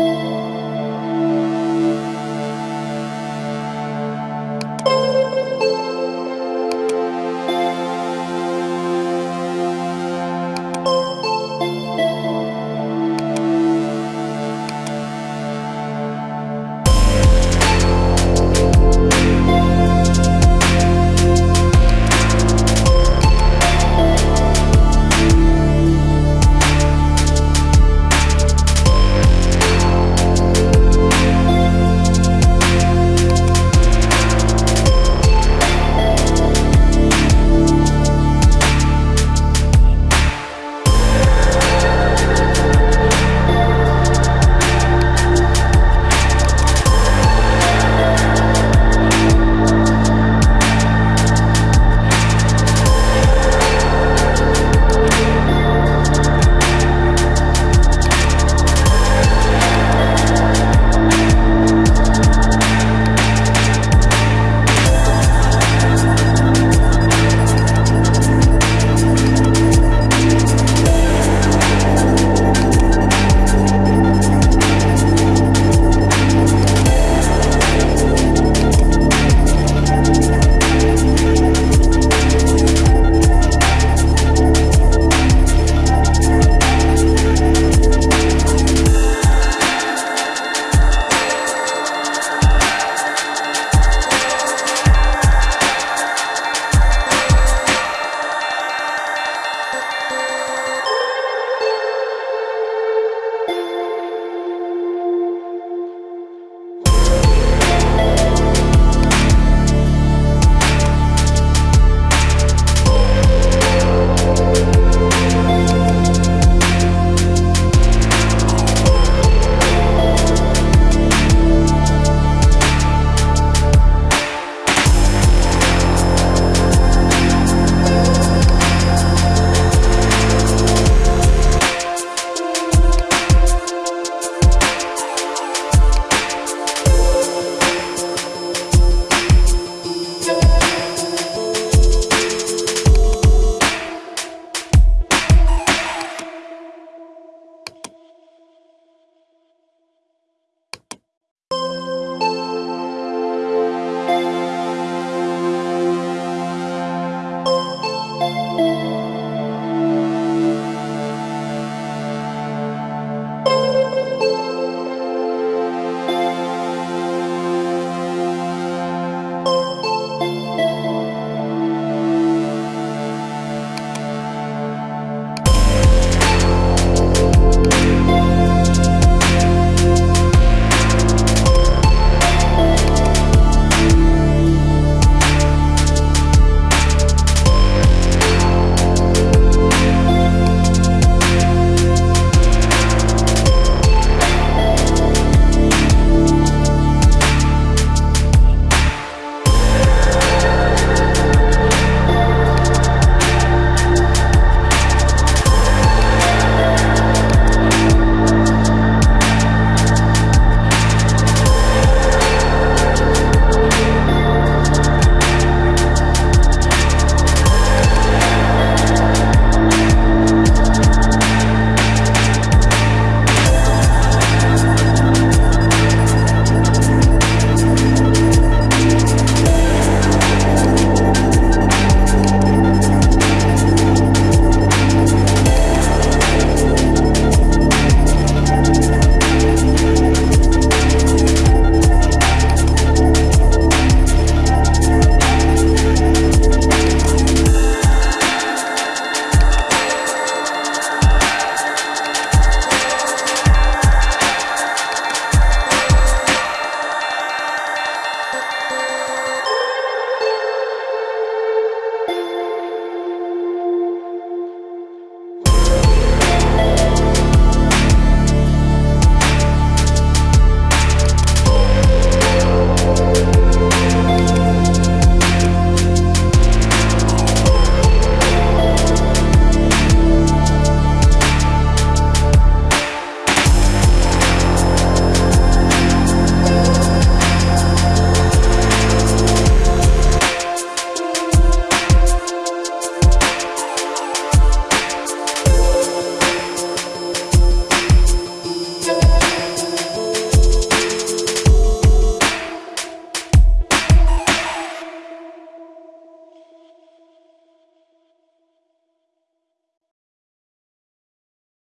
Música